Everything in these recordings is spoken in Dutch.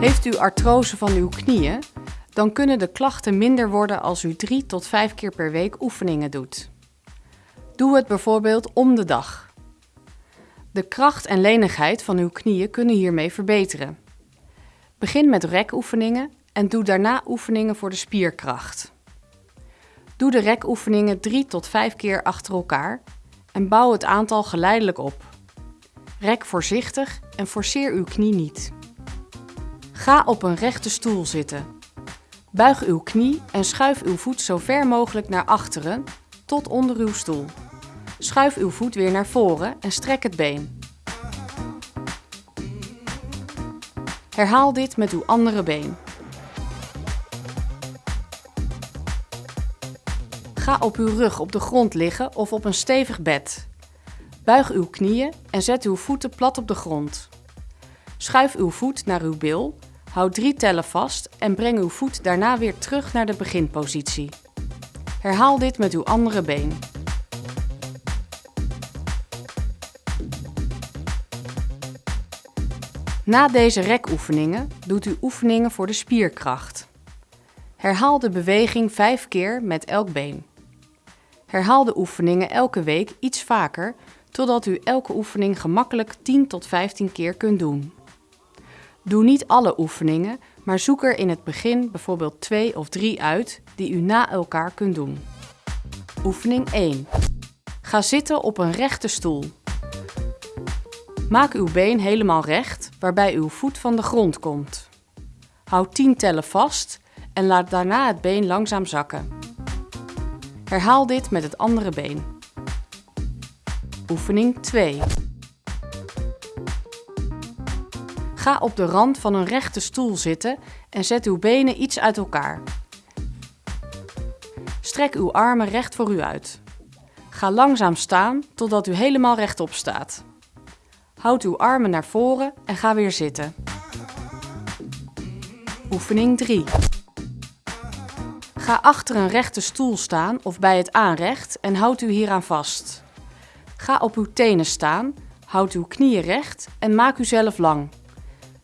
Heeft u artrose van uw knieën, dan kunnen de klachten minder worden als u 3 tot 5 keer per week oefeningen doet. Doe het bijvoorbeeld om de dag. De kracht en lenigheid van uw knieën kunnen hiermee verbeteren. Begin met rekoefeningen en doe daarna oefeningen voor de spierkracht. Doe de rekoefeningen 3 tot 5 keer achter elkaar en bouw het aantal geleidelijk op. Rek voorzichtig en forceer uw knie niet. Ga op een rechte stoel zitten. Buig uw knie en schuif uw voet zo ver mogelijk naar achteren tot onder uw stoel. Schuif uw voet weer naar voren en strek het been. Herhaal dit met uw andere been. Ga op uw rug op de grond liggen of op een stevig bed. Buig uw knieën en zet uw voeten plat op de grond. Schuif uw voet naar uw bil, houd drie tellen vast en breng uw voet daarna weer terug naar de beginpositie. Herhaal dit met uw andere been. Na deze rekoefeningen doet u oefeningen voor de spierkracht. Herhaal de beweging 5 keer met elk been. Herhaal de oefeningen elke week iets vaker, totdat u elke oefening gemakkelijk 10 tot 15 keer kunt doen. Doe niet alle oefeningen, maar zoek er in het begin bijvoorbeeld 2 of 3 uit die u na elkaar kunt doen. Oefening 1. Ga zitten op een rechte stoel. Maak uw been helemaal recht, waarbij uw voet van de grond komt. Houd 10 tellen vast en laat daarna het been langzaam zakken. Herhaal dit met het andere been. Oefening 2. Ga op de rand van een rechte stoel zitten en zet uw benen iets uit elkaar. Strek uw armen recht voor u uit. Ga langzaam staan totdat u helemaal rechtop staat. Houd uw armen naar voren en ga weer zitten. Oefening 3. Ga achter een rechte stoel staan of bij het aanrecht en houd u hieraan vast. Ga op uw tenen staan, houd uw knieën recht en maak uzelf lang.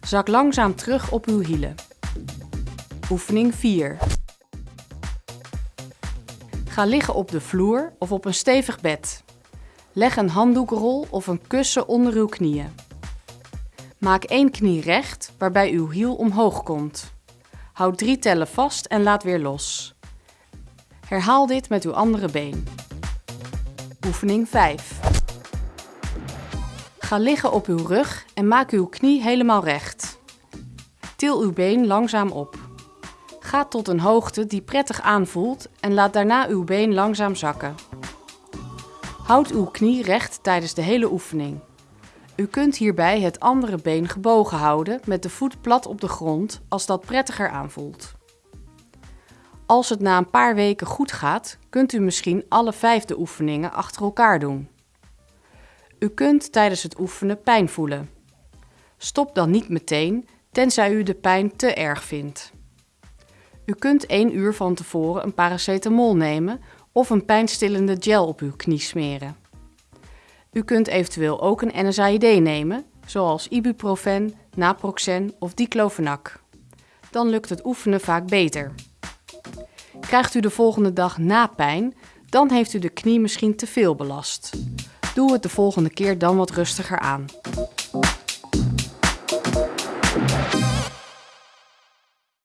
Zak langzaam terug op uw hielen. Oefening 4. Ga liggen op de vloer of op een stevig bed. Leg een handdoekrol of een kussen onder uw knieën. Maak één knie recht, waarbij uw hiel omhoog komt. Houd drie tellen vast en laat weer los. Herhaal dit met uw andere been. Oefening 5. Ga liggen op uw rug en maak uw knie helemaal recht. Til uw been langzaam op. Ga tot een hoogte die prettig aanvoelt en laat daarna uw been langzaam zakken. Houd uw knie recht tijdens de hele oefening. U kunt hierbij het andere been gebogen houden met de voet plat op de grond als dat prettiger aanvoelt. Als het na een paar weken goed gaat, kunt u misschien alle vijf de oefeningen achter elkaar doen. U kunt tijdens het oefenen pijn voelen. Stop dan niet meteen, tenzij u de pijn te erg vindt. U kunt 1 uur van tevoren een paracetamol nemen of een pijnstillende gel op uw knie smeren. U kunt eventueel ook een NSAID nemen, zoals ibuprofen, naproxen of diclofenac. Dan lukt het oefenen vaak beter. Krijgt u de volgende dag na pijn, dan heeft u de knie misschien te veel belast. Doe het de volgende keer dan wat rustiger aan.